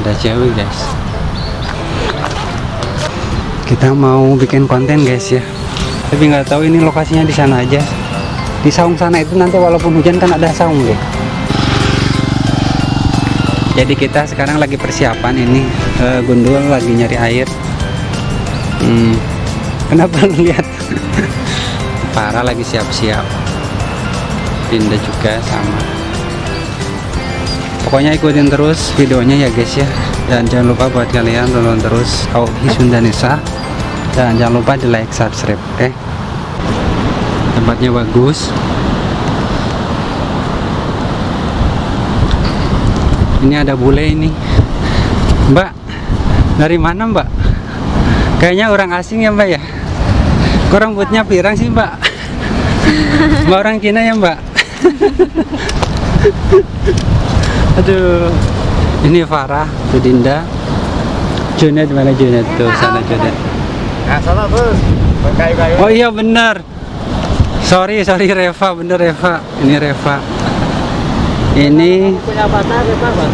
ada cewek guys. Kita mau bikin konten guys ya. Tapi nggak tahu ini lokasinya di sana aja. Di saung sana itu nanti walaupun hujan kan ada saung deh jadi kita sekarang lagi persiapan ini. Uh, gundul lagi nyari air. Hmm, kenapa lu lihat? Para lagi siap-siap. Dinda juga sama pokoknya ikutin terus videonya ya guys ya. Dan jangan lupa buat kalian tonton terus Auhi Sundanesa dan jangan lupa di like subscribe oke? Okay? tempatnya bagus. Ini ada bule ini. Mbak dari mana mbak? Kayaknya orang asing ya mbak ya? Kok rambutnya pirang sih mbak? Mbak orang Cina ya mbak aduh. Ini Farah Budinda Junet mana Junet tuh? Sana Junet nah sana bos. Kayu-kayu. Oh iya bener. Sorry sorry Reva. Bener Reva. Ini Reva. Ini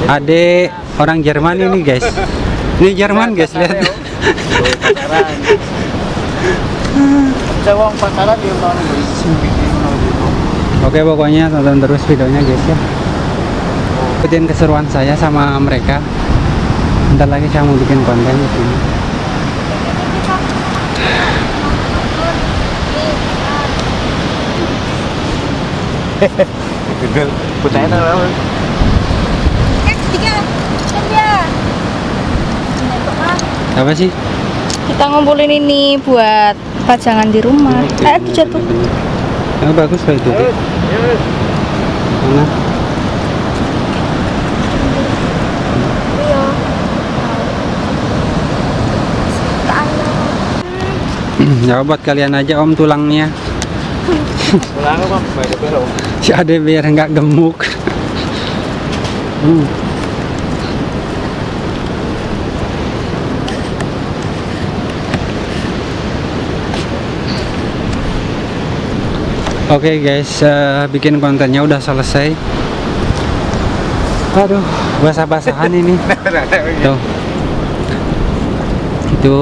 adik orang Jerman ini guys. Ini Jerman guys lihat. Tahun oke pokoknya tonton terus videonya guys ya ikutin keseruan saya sama mereka. Bentar lagi saya mau bikin konten di sini. Google putarnya apa apa sih? Kita ngumpulin ini buat pajangan di rumah. Eh, jatuh. yang bagus loh itu mana ya buat kalian aja om tulangnya baik belok si ade biar nggak gemuk Hmm. Oke guys, eh, bikin kontennya udah selesai. Aduh, basah-basahan ini. Tuh. Itu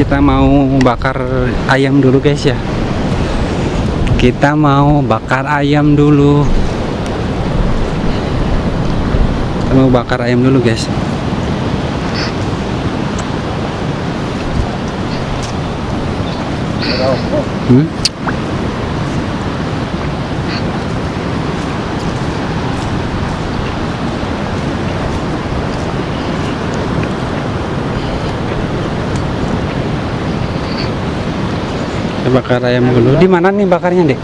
kita mau bakar ayam dulu guys ya. Kita mau bakar ayam dulu. Kita mau bakar ayam dulu guys. Hmm? Bakar ayam dulu. Di mana nih bakarnya, Dek?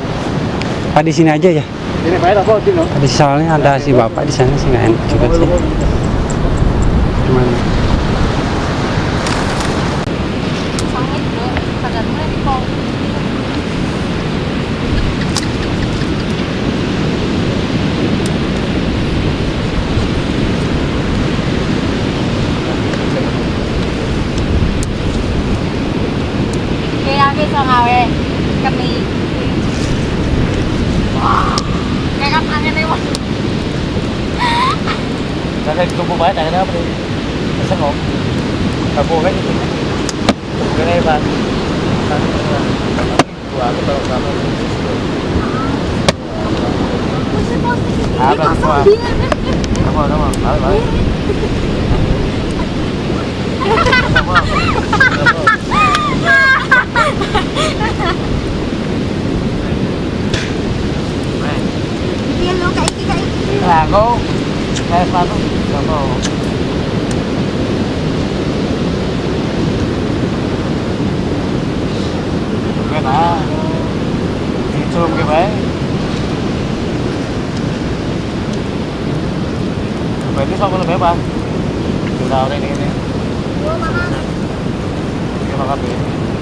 Ah, di sini aja ya. ini Tino Di soalnya ada si bapak di sana sih nggak enak juga sih. Gimana? Kaya bisa ngawe kami. Kayak kan angin lewat. saya tunggu baik ada apa nih sengok kamu kan itu kene bang gua aku tahu kamu Apa semua? Kamu kamu, balik balik. Kamu, kamu. Iya lo kayak iki kayak iki. Nah, kau kayak sepatu, kamu. Bukan ah, diculum ke baik. Berarti sama lebih bebas. Sudah udah ini ini. Terima kasih. Langsung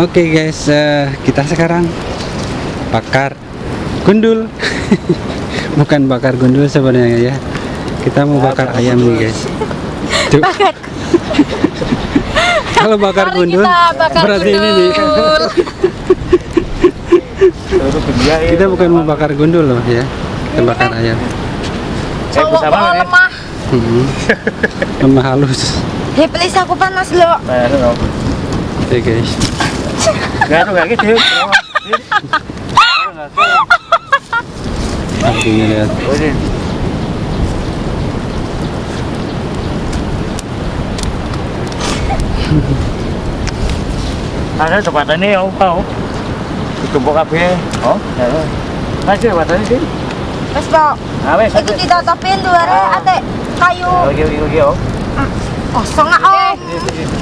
Oke guys, eh, kita sekarang bakar gundul. Bukan bakar gundul sebenarnya ya. Kita mau bakar ayam nih guys. Tuh. Kalau bakar gundul kita bakar berarti ini nih. gundul. Benda ya. Kita bukan mau bakar gundul loh ya. Kita bakar ayam. Eh, ini. lemah. Hmm. Lemah halus. Hei please aku panas lo. Nah, itu loh. Oke guys. Tuh kayak gitu. Artinya lihat. Oh, ini. Ada tempat ini ya, mau. Ditumpuk kabeh. Oh, ya. Masih tempat ini sih. Wes. Ah, wes. Itu ditutupin luar ate kayu. Oke, oke, oke, oh. Kosong ah om.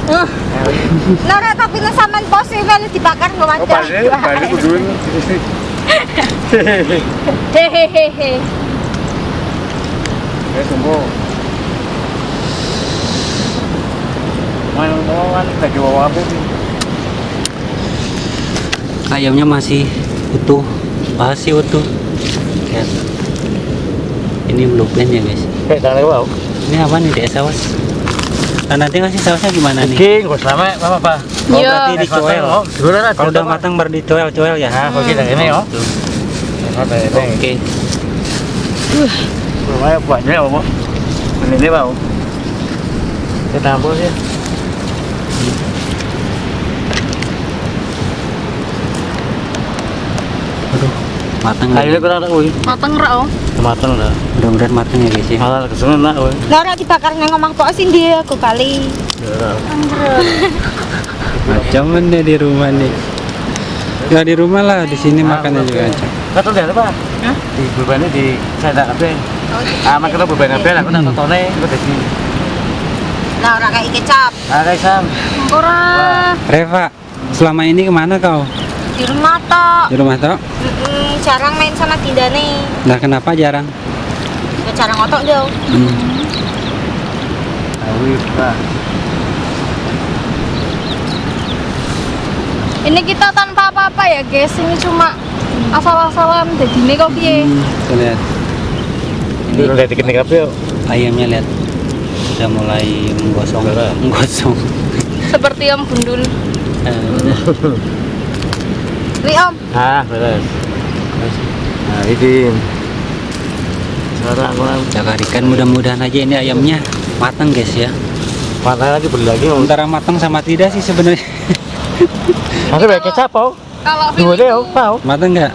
Nara tapi na ini kan dibakar Oh, tumpuk. Mana mau kan lagi bawa apa sih? Ayamnya masih utuh, masih utuh. Lihat. Ini blueprint ya guys. Kayak tangan bau. Ini apa nih dek saus? Nah, nanti kasih sausnya gimana nih? King, gue selama apa apa? Oh, Iya. berarti dicoel. Oh. Kalau udah matang baru dicoel-coel ya. Ah, kok kita ini oh. Oke. Oke. Lumayan banyak ya, Pak. Ini bau. Kita tampil ya. Matang Kayunya lagi. kurang tak, woi. Mateng ra om. Matang dah. Mudah-mudahan matang ya guys ya. Malah ke sana nak, woi. Nara dibakar nang omah pos sini aku kali. Macam mana di rumah nih? Ya di rumah lah, di sini makannya juga aja. Kata dia apa? Di beban di saya tak apa. Ah, makan beban apa? Aku nak tontonnya, aku di sini. Nah, ora kayak kecap. Ah, guys, Sam. Ora Reva, selama ini ke mana kau? Di rumah tok. Di rumah toh? Mm-mm, jarang main sama Dinda nih. Nah kenapa jarang? Ya jarang otok dia. Hmm. Ini kita tanpa apa-apa ya, guys. Ini cuma asal-asalan jadi ini kok piye. Hmm, lihat. Ini udah dikit nih yuk. Ayamnya lihat udah mulai menggosong, menggosong. Seperti om bundul. Eh, Nih om, Ah, beres. Nah, ini. Sekarang jaga ikan mudah-mudahan aja ini ayamnya matang guys ya. Mana lagi beli lagi mau. Antara matang sama tidak sih sebenarnya. Masih banyak kecap, oh. kalau Dua deh, oh, mau. matang nggak?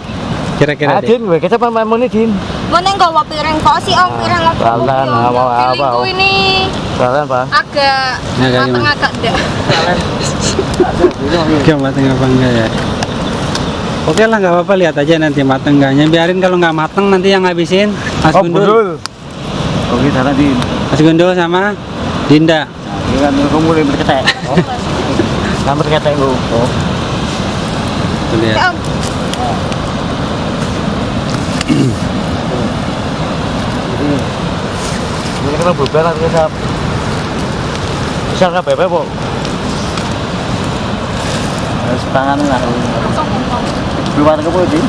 Kira-kira Ah, deh. Din, banyak kecap apa mau nih, Din? mana nggawa piring kok sih om piring apa? Jalan, apa-apa. Feelingku ini Sekarang, Pak. agak Agak mateng agak enggak. Nggak matang apa enggak ya? Oke lah nggak apa-apa lihat aja nanti matang enggaknya. Biarin kalau nggak matang nanti yang ngabisin Mas Oh, Gundul. budul. Oke, sana, Din. Mas Gundul sama Dinda. Ini kan kamu mulai berketek. Oh. Kan berketek, Bu. Oh. Tuh lihat. Ya, Ini kan berubah lah, kecap. Bisa nggak bebek, Bu? Harus tangan lah. Kebun, Din.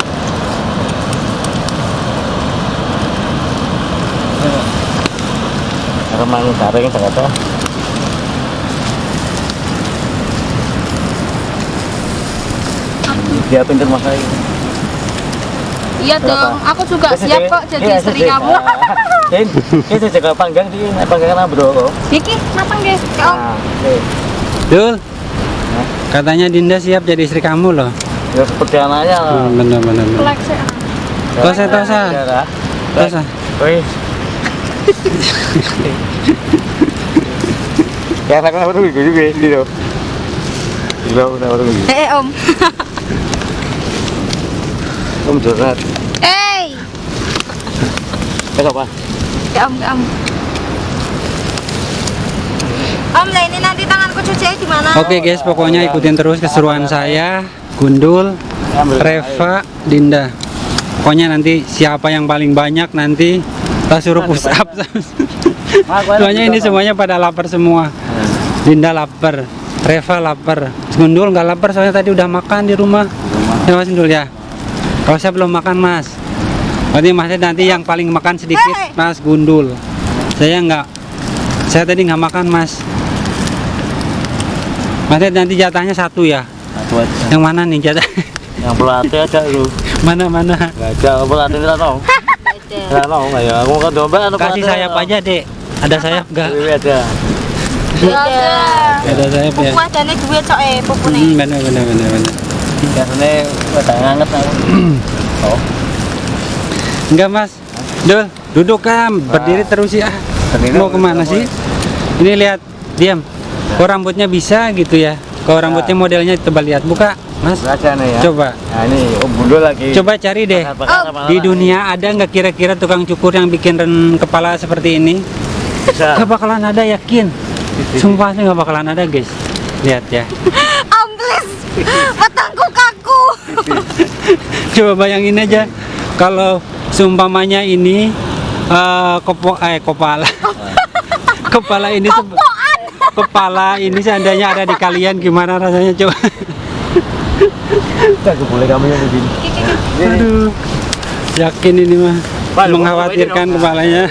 Remang garing ternyata. Dia masak ini. Iya dong, aku juga siap kok jadi istri kamu. Din, ini jaga panggang di panggangan bro. Iki, matang guys, ya om. Nah, oke. Dul. Katanya Dinda siap jadi istri kamu loh. Ya seperti anaknya lah. Hmm, bener bener. bener. Ya. Tosa, tosa. Tosa. Wih. Ya anak apa tuh juga gitu. Gila, udah baru gitu. Eh, eh, om. Om curhat. Eh, Eh apa? ya om, ya om. Om, lah ini nanti tanganku cuci di mana? Oke guys, pokoknya ikutin terus keseruan saya, Gundul, Reva, Dinda. Pokoknya nanti siapa yang paling banyak nanti kita suruh push up. Soalnya ini semuanya pada lapar semua. Dinda lapar, Reva lapar, Gundul nggak lapar soalnya tadi udah makan di rumah. Ya Mas Gundul ya. Kalau saya belum makan Mas. Berarti Masnya nanti yang paling makan sedikit Mas Gundul. Saya nggak. Saya tadi nggak makan Mas. Masnya nanti jatahnya satu ya. Aja. Yang mana nih jatah? Yang pelatih aja lu. mana mana? Enggak ada pelatih tidak tahu. Tidak tahu enggak ya. Aku kan domba anu Kasih sayap aja dek. Ada sayap nggak? Ini ada. Ada. Ada sayap ya. Pupu adane duwe cok eh pupu Hmm, benar benar benar benar. Biasanya udah nganget aku. Oh. Enggak mas Dul, duduk kan, berdiri terus ya Berdiri Mau ke mana sih? Ini lihat, diam Kok rambutnya bisa gitu ya Kalau rambutnya modelnya coba lihat, buka mas nih ya. Coba, Nah ini Om Bundul lagi. coba cari deh Bakar-bakar sama Di anak. dunia ada nggak kira-kira tukang cukur yang bikin ren kepala seperti ini? bisa. Gak bakalan ada yakin Sumpah sih nggak bakalan ada guys Lihat ya Amplis. Matangku kaku. Coba bayangin aja Kalau seumpamanya ini eh kopo, eh, kepala Kepala ini se- Kepala ini seandainya ada di kalian gimana rasanya coba Enggak boleh kamu yang begini. Aduh, yakin ini mah mengkhawatirkan kepalanya.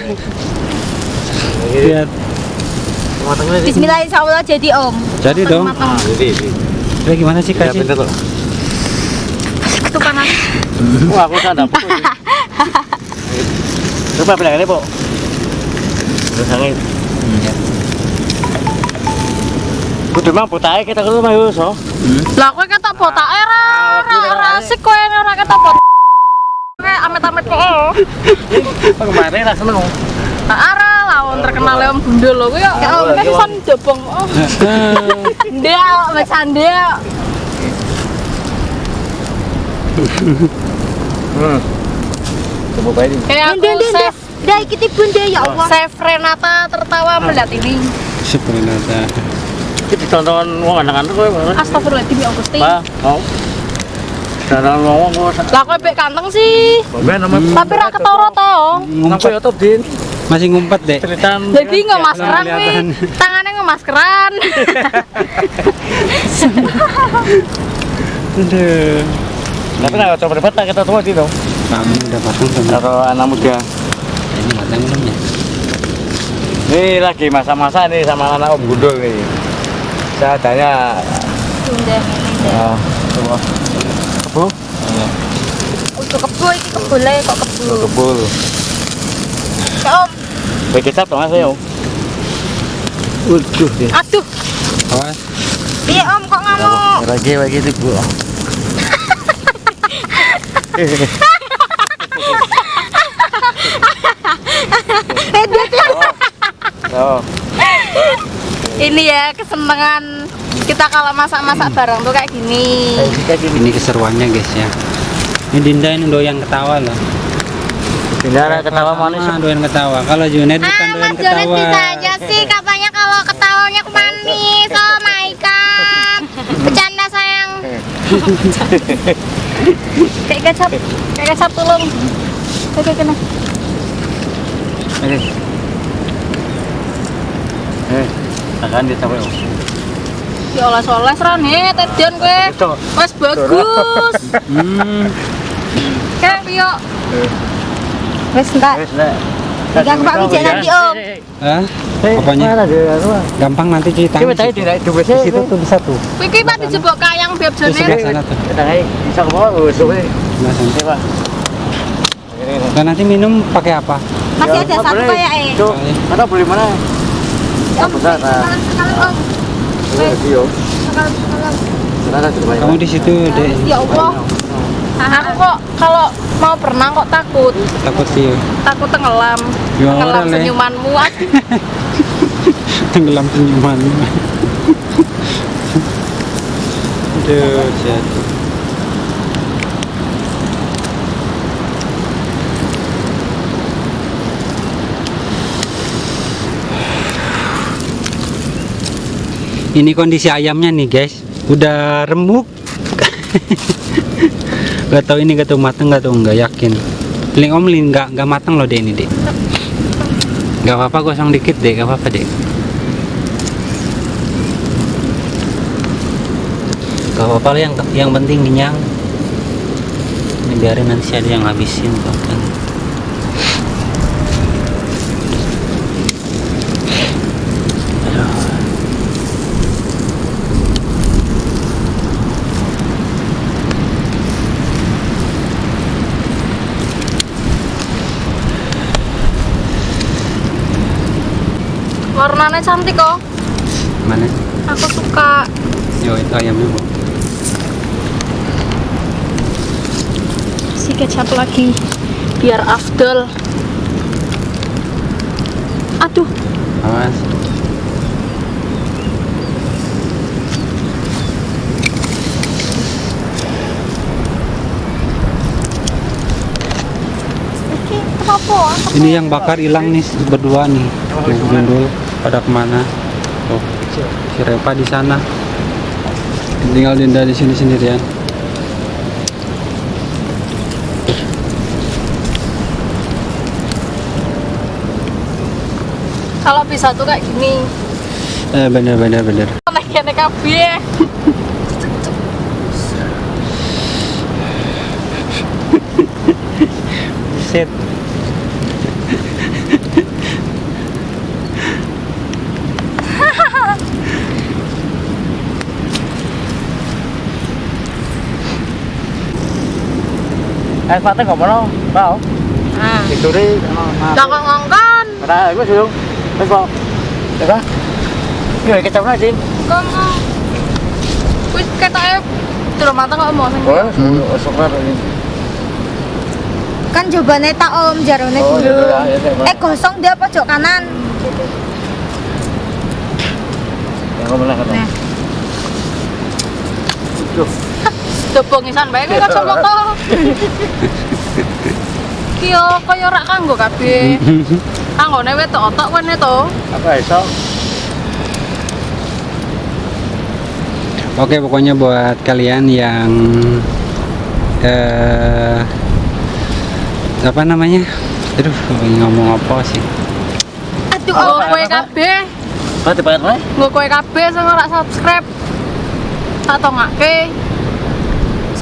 Lihat. Bismillah insyaallah jadi om. jadi dong. Ah, ini ini. Udah gimana sih Ya kasih? panas. Wah, aku sadar. Coba bilang ini, Po. Terus angin. Kudu mah putahe kita kudu mah yus, oh. Lah kowe ketok botake ra ra ra asik kowe ora ketok bot. Kayak amit-amit kok. Kemarin lah seneng. Ara lawon terkenal Om Bundul lho kuwi ya Oh, kan. Oh, ndel wis andel. Hmm. Coba ini. Kayak aku Dah ikiti bunda ya Allah. save Renata tertawa melihat ini. Sebenarnya Kita ditonton wong anak-anak kowe. Pak. Astagfirullahaladzim ya Gusti. Pak, mau. Dalam ngomong kok. Lah kowe pek kanteng sih. Tapi ra ketara to. Sampai ngumpet, ya top din. masih ngumpet. Ceritaan. Jadi ngemaskeran belum nih. kelihatan. Tangannya ngemaskeran. Aduh. Tapi nggak coba debat kita tua di dong. Kamu udah pasang Kalau anak muda. ini matang belum ya? Ini lagi masa-masa nih sama anak Om Gundul nih. Saya tanya, ini. ya, coba. Kebu? Untuk kebole kok kebo. Kebul. Ya Om. Om. Waduh. Aduh, Awas. piye Om kok ngamuk? Lagi lagi itu bu. Oh, Ini ya kesenangan kita kalau masak-masak bareng tuh kayak gini. Ini keseruannya guys ya. Ini Dinda ini doyan ketawa loh. Bendera ketawa manis. Doyan ketawa. Kalau Junet bukan Ah, doyan Mas ketawa. bisa aja sih katanya kalau ketawanya manis. Oh my god. Bercanda sayang. Kayak kecap, kayak kecap tulung. Oke, kena. Eh. Eh, akan Om. Ya Allah soles ra nih, tedian kowe. Mas bagus. Hmm, piye? Wes enggak. Wes, Pak Wijaya nanti, Om. ah, Eh, apanya? Gampang nanti cerita. Coba tadi di situ tuh bisa tuh. Kuwi ki Pak dijebok kayang beb Di sebelah jone. sana tuh. Kita bisa ke bawah, wes, wes. Nanti minum pakai apa? Masih Ya, ada apa satu kayak eh. Mana beli mana? Om, besar, Kamu di situ deh. Ya Allah. Nah, aku kok kalau mau berenang kok takut. Takut sih. Takut tenggelam. Ya, Tenggelam senyumanmu. Tenggelam senyuman. Aduh, jatuh. Ini kondisi ayamnya nih guys, udah remuk. gak tahu ini gak tahu mateng gak tahu nggak yakin. Paling om lin nggak nggak mateng loh deh ini deh. Gak apa-apa gosong dikit deh, gak apa-apa deh. gak apa-apa yang yang penting kenyang ini biarin nanti ada yang habisin bahkan Warnanya cantik kok. mana Aku suka. yo itu ayamnya bu Si kecap lagi. Biar afdol. Aduh, awas ini yang bakar hilang nih berdua nih tuh gundul pada ke mana? Tuh si Reva di sana. Tinggal Dinda di sini sendirian. Kalau bisa tuh kayak gini. eh bener bener bener. Kabeh. set Lah kok ngongkon. Ada, gue suruh. Terus mau. Ya kecap Dim. Wis ketoke durung mateng kok. Oh, ini. Kan jobane tak om jarone Oh, dulu. iya, iya, iya. Eh gosong dia pojok kanan. Kamu lah kata. Nah. Duh, Dobongisan bae kok kacamata. Ki yo kaya ora kanggo kabeh. Kanggone wedok otok wene to. apa iso? Oke pokoknya buat kalian yang eh apa namanya? Aduh ngomong apa sih? Aduh, oh, kowe kabeh, Mati bayar mana? nggo kowe kabeh sing ora subscribe. Tak tongake.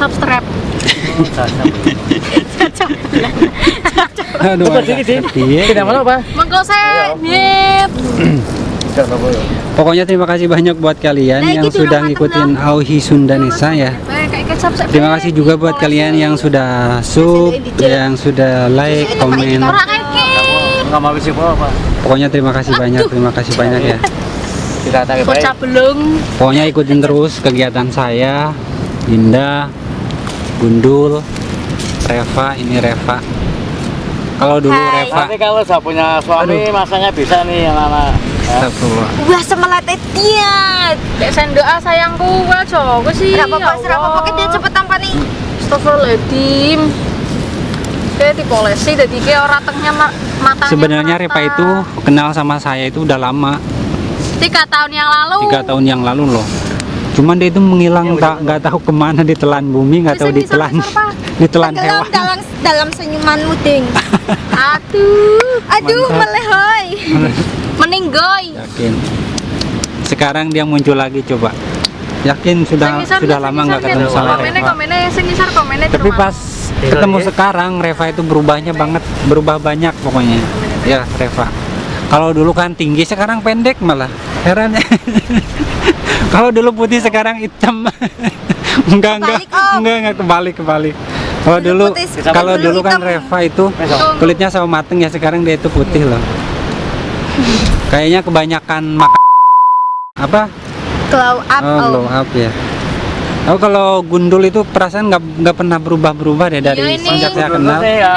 Subscribe. Aduh Coba agak sedikit, Dim. ngerti ya. Tidak mana apa? Mengko se nyet. Tidak apa ya. Pokoknya terima kasih banyak buat kalian Nah, yang gitu sudah ngikutin Auhi Sundanesa ya. Terima kasih juga buat kalian yang sudah sub, yang sudah like, komen. Pokoknya terima kasih banyak, terima kasih banyak ya. Bocah belum. Pokoknya ikutin terus kegiatan saya, Dinda, Gundul, Reva, ini Reva. Kalau dulu Hai. Reva, Nanti kalau saya punya suami, masanya bisa nih yang anak. Ya. Astagfirullah. Wah semelate dia. Dek sendok ah sayangku aja wis sih. Enggak apa-apa, serah apa-apa dia cepet tanpa nih. Astagfirullahaladzim. Kayak dipolesi jadi kayak orang tengnya ma- matanya Sebenarnya. Reva itu kenal sama saya itu udah lama, tiga tahun yang lalu. tiga tahun yang lalu loh. Cuman dia itu menghilang, tak nggak tahu ke mana ditelan bumi, nggak tahu ditelan, ditelan Tenggelam hewan. dalam dalam senyumanmu ding. Aduh, Aduh, Mantap. melehoy. meninggoy. Yakin. Sekarang dia muncul lagi coba. Yakin sudah Sing ngisar, sudah lama nggak ketemu sama Komennya, Reva. komennya, sing ngisar, komennya Tapi pas ketemu sekarang Reva itu berubahnya banget, berubah banyak pokoknya. Ya Reva. Kalau dulu kan tinggi, sekarang pendek malah. Heran ya. Kalau dulu putih sekarang hitam. enggak enggak Om. enggak enggak kebalik kebalik. Kalau dulu putih, kalau dulu kan hitam. Reva itu kulitnya sama mateng ya sekarang dia itu putih loh. Kayaknya kebanyakan makan apa? Glow up. Oh, glow up ya. Oh kalau gundul itu perasaan nggak nggak pernah berubah-berubah deh dari Iya, ini. sejak saya kenal. Ya,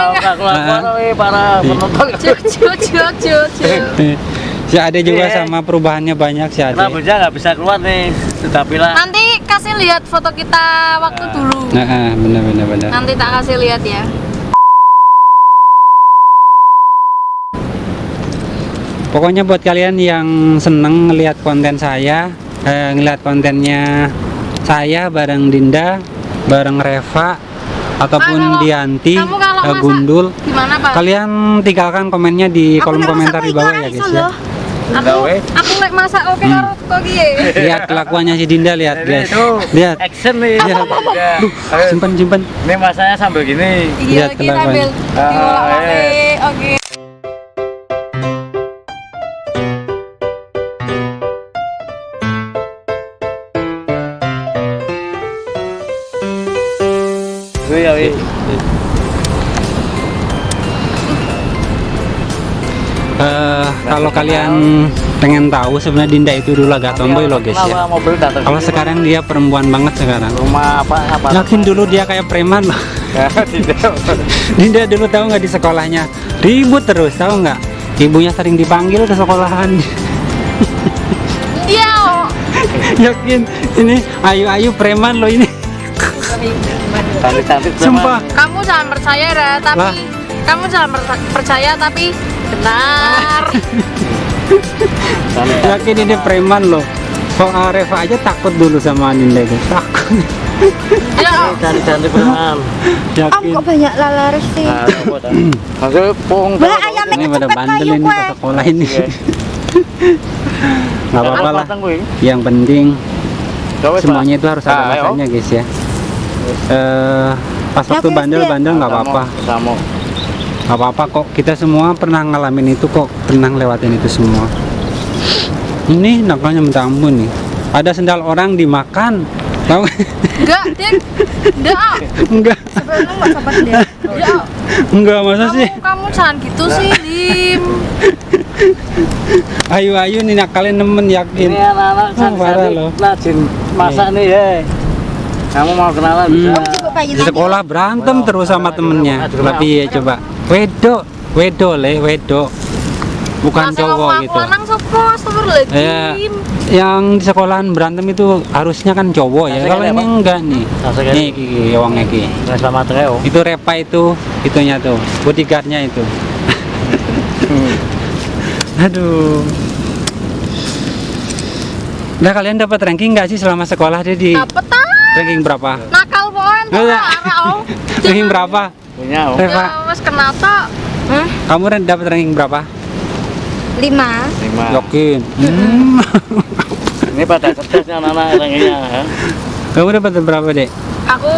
para penonton. Cuk, cuk, cuk, cuk, cuk. Si ada juga Iya. sama perubahannya banyak si Ade. bujang nggak bisa keluar nih. Sudah bilang. Nanti kasih lihat foto kita waktu dulu. Nah, ah, benar benar benar. Nanti tak kasih lihat ya. Pokoknya buat kalian yang seneng ngelihat konten saya, eh, ngelihat kontennya saya bareng Dinda, bareng Reva ataupun Ah, kalau- Dianti, kamu kalau eh, masak- Gundul, Gimana, Pak? kalian tinggalkan komennya di Aku kolom komentar di bawah ya guys ya. Gawe. aku nek masak oke karo kok piye? lihat kelakuannya si Dinda lihat guys lihat action nih. Lihat. Ya. Ayo, simpan simpan Ini masanya sambil gini. Iya, Lihat kita kelakuan. ambil Ah, diolok-olok. Oke. Gue ya, kalau kalian pengen tahu sebenarnya Dinda itu dulu agak tomboy loh guys ya. kalau sekarang dia perempuan banget sekarang. Rumah apa apa? Yakin dulu dia kayak preman. Loh Dinda dulu tahu nggak di sekolahnya? Ribut terus tahu nggak? Ibunya sering dipanggil ke sekolahan. Iya. yakin? Ini ayu-ayu preman loh ini. Sumpah. Kamu jangan percaya ya, tapi Lah. kamu jangan percaya tapi benar. yakin ini preman loh. Kok ah, Reva aja takut dulu sama Dinda itu? Takut. Ya, cantik cantik beneran yakin banyak lalaris sih? nah maksudnya pung Bah, ayam ini pada bandel ini ke sekolah ini. Iya. nggak apa-apa lah. yang penting semuanya itu harus ada Ah, ayo. masanya guys ya. Eh pas waktu Yakin, bandel Sil? bandel nggak apa-apa. Nggak apa-apa kok kita semua pernah ngalamin itu kok pernah ngelewatin itu semua ini nakalnya minta ampun nih ada sendal orang dimakan tahu enggak, Dik. Enggak. enggak Sebelum nggak dia. Enggak. enggak masa Kamu sih kamu jangan gitu sih, Dim. ayo ayo nih nakalin nemen yakin anak-anak Oh, parah loh. masak nih ya. Kamu mau kenalan bisa. Hmm. Bayi di sekolah berantem terus sama temennya tapi ya coba wedok wedok le wedok bukan Masa cowok gitu lanang sopo, Ya, yang di sekolahan berantem itu harusnya kan cowok ya. Kalau ini enggak nih. Nih Kiki, wong iki. Sama trio. Itu Repa itu, itunya tuh, bodyguardnya itu. Aduh. Nah kalian dapat ranking nggak sih selama sekolah dia di Dapet ah. ranking berapa? Nakal oh. ranking berapa? Punya oh. Reva, Ya wes kena tak. Hah? kamu dapat ranking berapa? lima. lima. Yakin. Hmm. Ini pada cerdasnya anak-anak orangnya. ya. kamu dapat berapa dek? Aku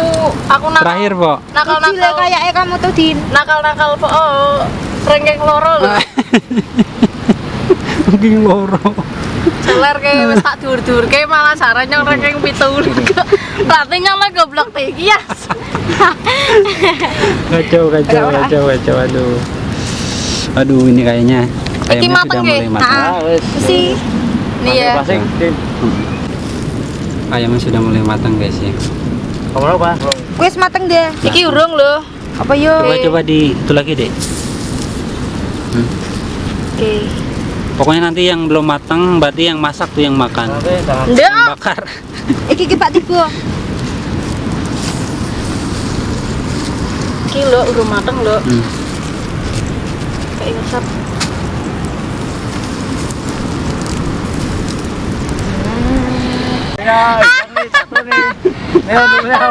aku nakal. Terakhir po. Nakal Kecil ya nakal. kayaknya kamu tuh din. Nakal nakal po. Oh. Rengkeng loro lho. Mungkin loro. Celer kayak wis tak dur-dur kayak malah saranya rengkeng pitu. Latihnya lah goblok tinggi ya. kacau kacau kacau kacau aduh aduh ini kayaknya mateng sudah nggih? mulai matang Ah, wes. Si Nih ya. Din. ayamnya sudah mulai matang guys ya Kamu apa? kuis mateng deh. Iki urung lho. Apa yo? coba coba di itu lagi deh Oke. Pokoknya nanti yang belum matang berarti yang masak tuh yang makan yang bakar Iki ki Pak Tibo. Iki lho urung mateng lho. Hmm. Kayak ngesap. Ya, ini satu nih.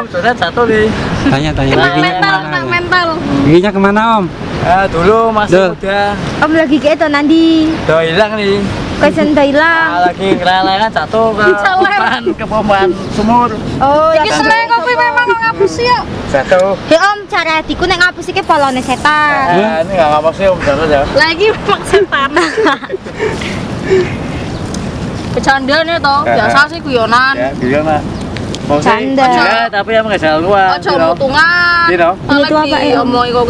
Sudah satu nih. tanya tanya giginya mental, ke mana mental. giginya ke mana om Ah, dulu masih Duh. muda. Om lagi kayak itu nanti. Udah hilang nih. Kuis enda Ah, hilang. lagi ngelalangan satu ke pompan, ke pompan sumur. Oh, Iki seneng kopi memang ngapus ya. Satu. Hei Om, cara hatiku nek ngapus iki polone setan. Ah, ini nggak ngapa sih Om Jarod ya. Lagi memang setan. Bercanda nih toh, biasa sih guyonan. Ya, gimana? Sih, Canda. ya, tapi yang nggak jalan luar. Ojo mutungan. Gitu. Ini tuh apa, Lagi eh, Om? omongi kok.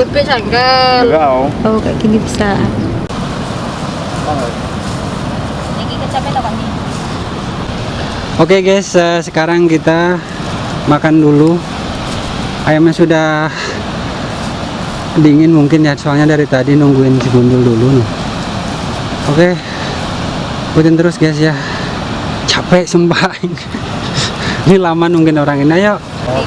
Enggak, Om. Oh, kayak gini bisa. Oke guys, eh, sekarang kita makan dulu. Ayamnya sudah dingin mungkin ya, soalnya dari tadi nungguin si gundul dulu nih. Oke, ikutin terus guys ya. Capek sumpah. ini lama nungguin orang ini. Ayo, Oh,